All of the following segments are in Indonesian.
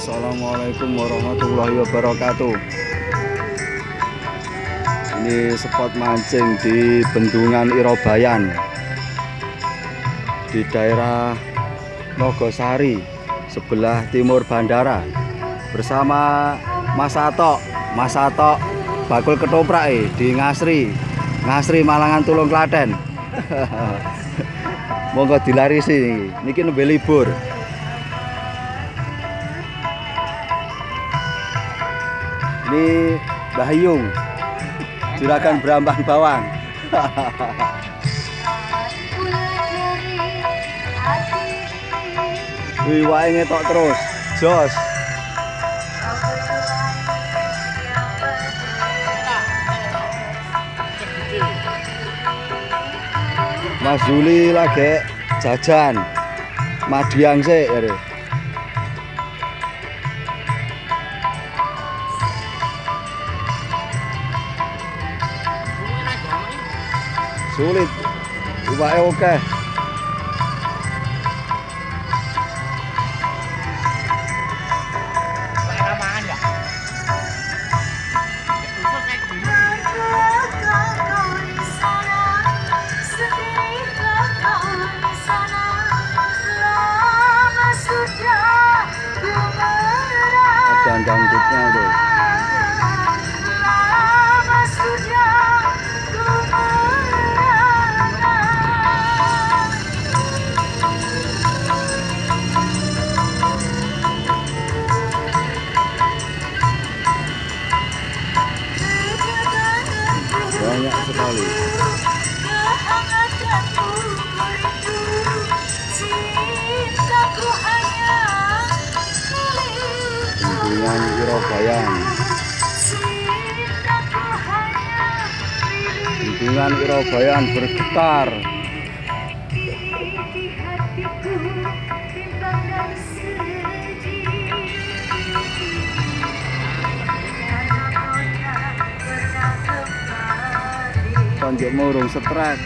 Assalamualaikum warahmatullahi wabarakatuh. Ini spot mancing di Bendungan Irobayan Di daerah Nogosari Sebelah timur bandara Bersama Mas Atok. Mas Atok bakul ketoprak eh, di Ngasri Ngasri Malangan Tulung Klaten. Monggo dilarisi. Niki nembe libur ini Bahyung juragan berambang bawang Wih, wae ngetok terus. Jos. Mas Juli lagi jajan. Madiang sih, ya. Sulit. Iwake oke dan dangdutnya tuh banyak sekali. Bendungan Irobayan Bendungan Irobayan bergetar jek murung setrek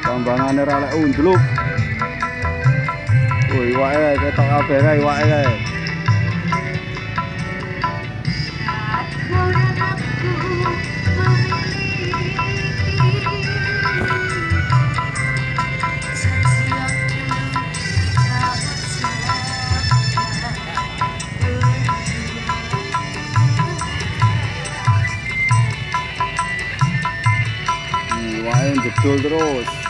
tambangane ora lek undluk. Oi wae ketok kabeh ae wae ae Iwake jedul terus.